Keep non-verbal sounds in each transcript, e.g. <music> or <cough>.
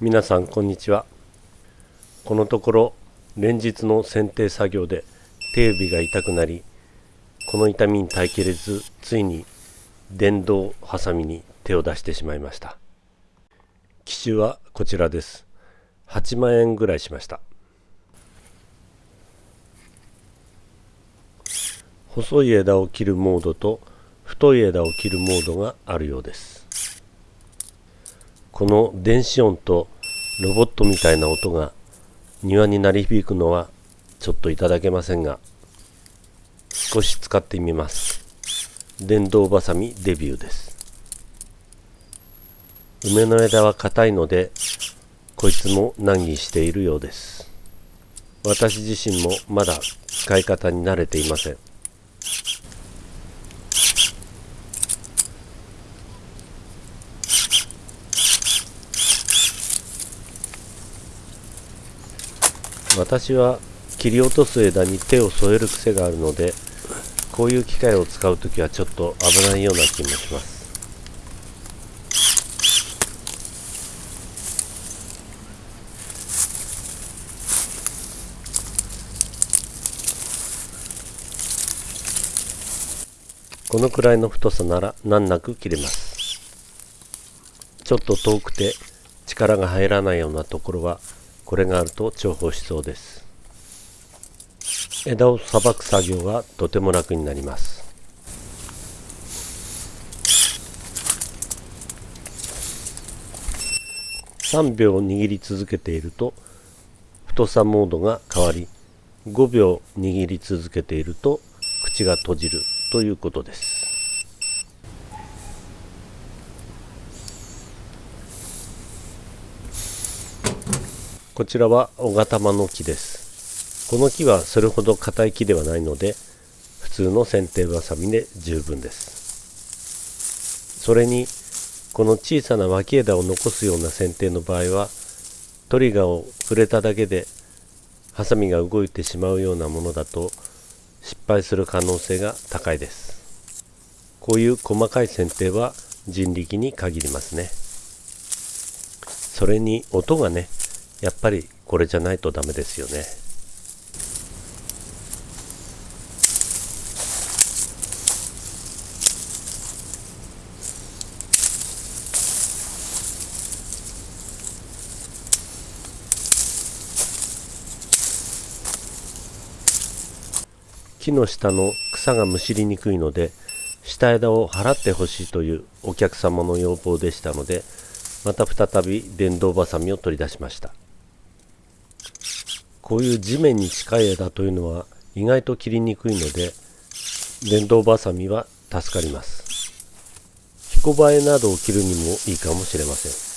皆さんこんにちは。このところ連日の剪定作業で手指が痛くなりこの痛みに耐えきれずついに電動ハサミに手を出してしまいました。機種はこちらです。8万円ぐらいしました。細い枝を切るモードと太い枝を切るモードがあるようです。この電子音とロボットみたいな音が庭に鳴り響くのはちょっといただけませんが少し使ってみます。電動バサミデビューです。梅の枝は硬いのでこいつも難儀しているようです。私自身もまだ使い方に慣れていません。私は切り落とす枝に手を添える癖があるのでこういう機械を使う時はちょっと危ないような気もします。このくらいの太さなら難なく切れます。ちょっと遠くて力が入らないようなところはこれがあると重宝しそうです。枝をさばく作業がとても楽になります。3秒握り続けていると太さモードが変わり5秒握り続けていると口が閉じるということです。こちらは小型間の木です。この木はそれほど硬い木ではないので普通の剪定バサミで十分です。それにこの小さな脇枝を残すような剪定の場合はトリガーを触れただけでハサミが動いてしまうようなものだと失敗する可能性が高いです。こういう細かい剪定は人力に限りますね。それに音がねやっぱりこれじゃないとダメですよね。木の下の草がむしりにくいので下枝を払ってほしいというお客様の要望でしたのでまた再び電動バサミを取り出しました。こういう地面に近い枝というのは意外と切りにくいので電動バサミは助かります。彦バエなどを切るにもいいかもしれません。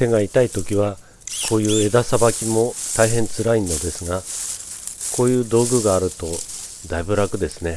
手が痛い時はこういう枝さばきも大変辛いのですがこういう道具があるとだいぶ楽ですね。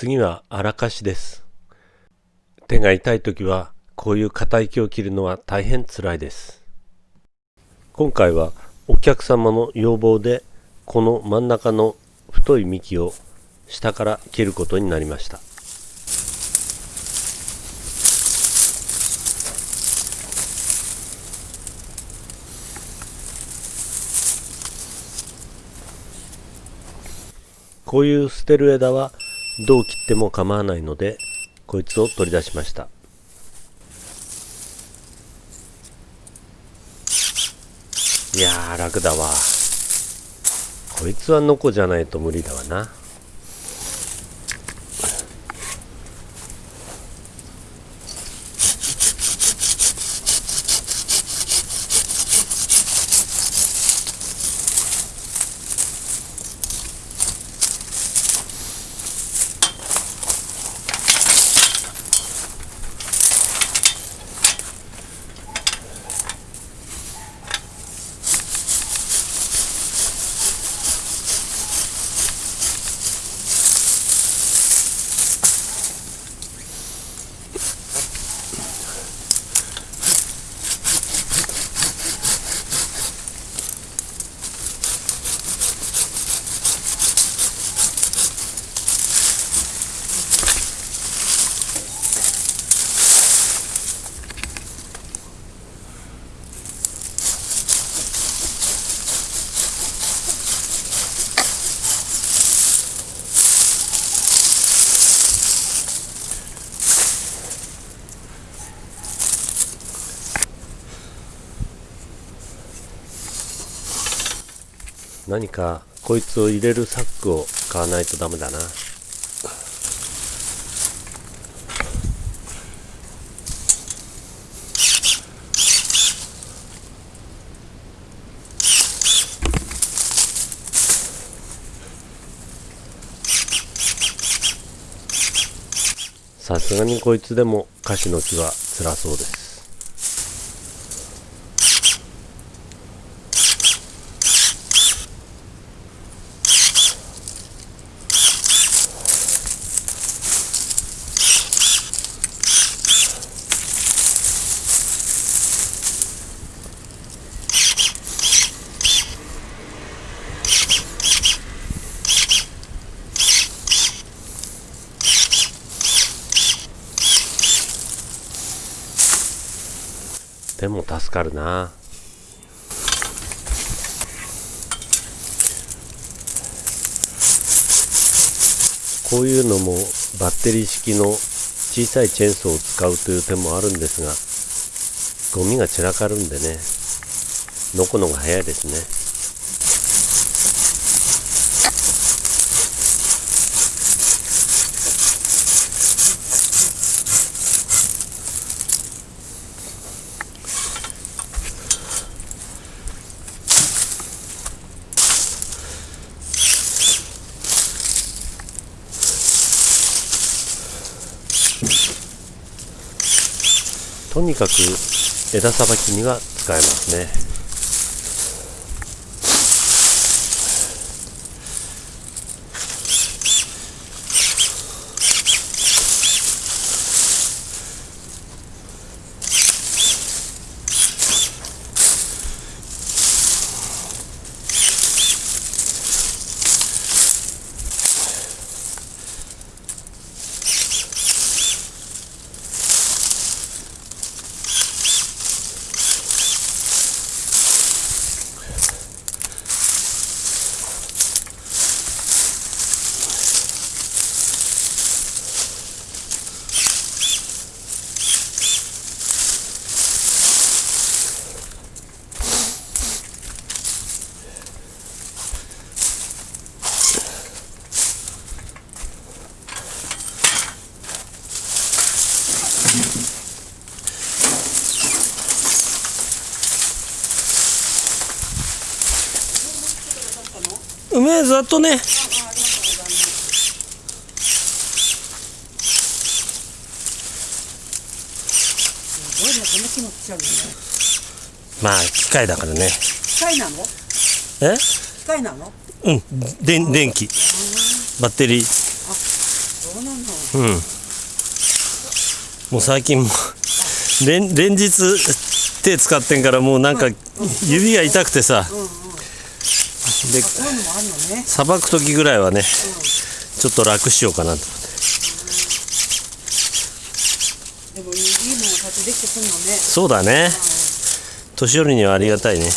次は荒かしです。手が痛い時はこういう硬い木を切るのは大変つらいです。今回はお客様の要望でこの真ん中の太い幹を下から切ることになりました。こういう捨てる枝はどう切っても構わないのでこいつを取り出しました。いやー楽だわ。こいつはノコじゃないと無理だわな。何かこいつを入れるサックを買わないとダメだな。さすがにこいつでもカシの木は辛そうです。でも助かるな。こういうのもバッテリー式の小さいチェーンソーを使うという手もあるんですがゴミが散らかるんでね。のこのが早いですね。にかく枝さばきには使えますね。梅ざっとね。まあ機械だからね。機械なの？え？機械なの？うん。電電気。バッテリー。そうなの。うん。もう最近もう連連日手使ってんからもうなんか指が痛くてさ。ういうのもあるのねさばく時ぐらいはねちょっと楽しようかなと。でもいいものってできてくるのね。そうだね。年寄りにはありがたいね。いつ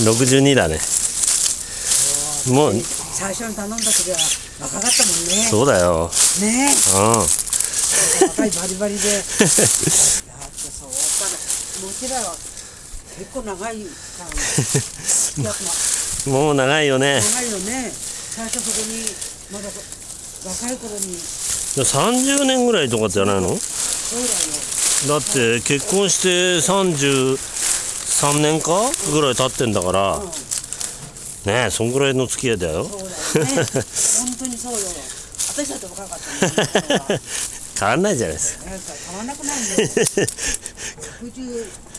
だったの62だね。もう最初に頼んだ時は若かったもんね。そうだよ。ね。うん。若いバリバリで。<laughs> だってそうかもううちらは結構長いももう長いよね。長いよね。最初そこにまだ若い頃に。30年ぐらいとかじゃないの？だって結婚して33年か？ぐらい経ってんだから。ねえそんぐらいの付き合いだよ。そうだよね。本当にそうよ。私だって若かったね <laughs> 変わんないじゃないですか。変わんなくなるんだよ。60いくつでしょ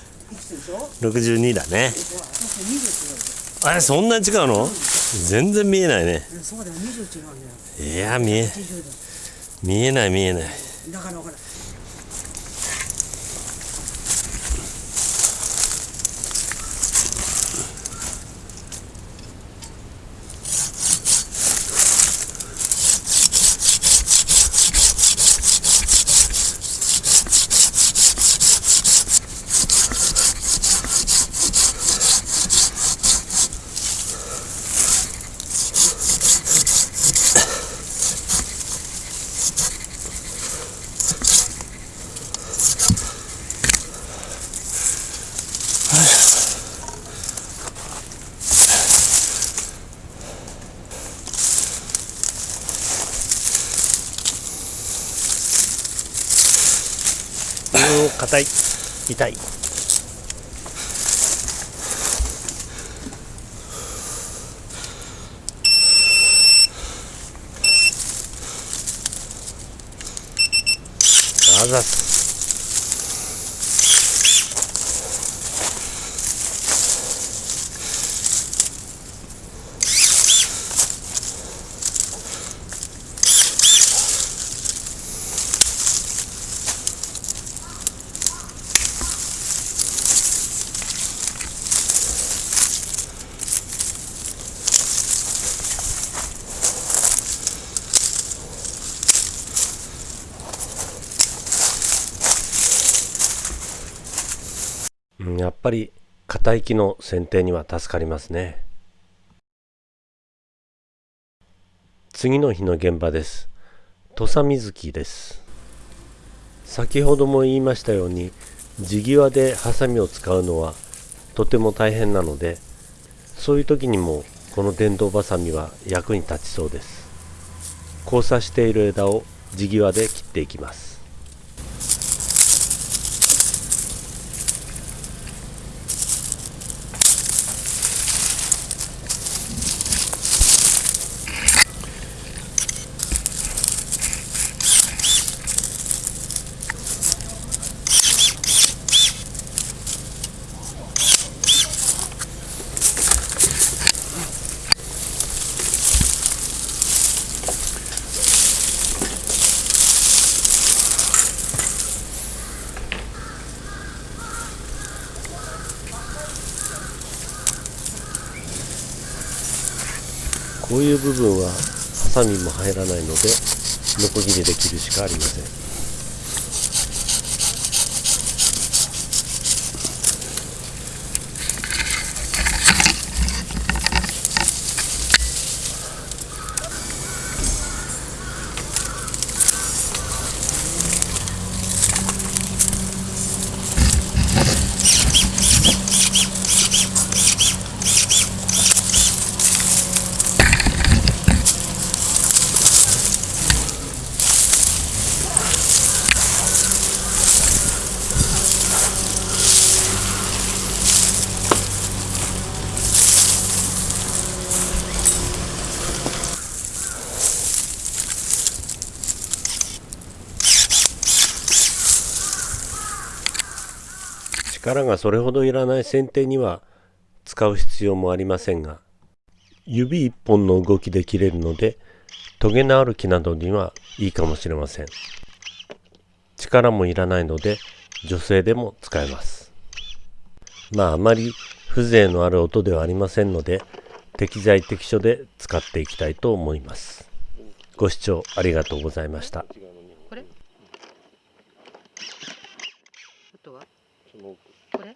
62だね。そう私20違うあれそんなに違うの？全然見えないね。よそうだよ。20違うんだよ。いや見え80見えない見えない。だだからほらうー硬い。痛い。あざす。やっぱり硬い木の剪定には助かりますね。次の日の現場です。土佐水木です。先ほども言いましたように地際でハサミを使うのはとても大変なのでそういう時にもこの電動バサミは役に立ちそうです。交差している枝を地際で切っていきます。こういう部分はハサミも入らないのでノコギリで切るしかありません。力がそれほどいらない剪定には使う必要もありませんが指一本の動きで切れるのでトゲのある木などにはいいかもしれません。力もいらないので女性でも使えます。まああまり風情のある音ではありませんので適材適所で使っていきたいと思います。ご視聴ありがとうございました。これ？あとはこれ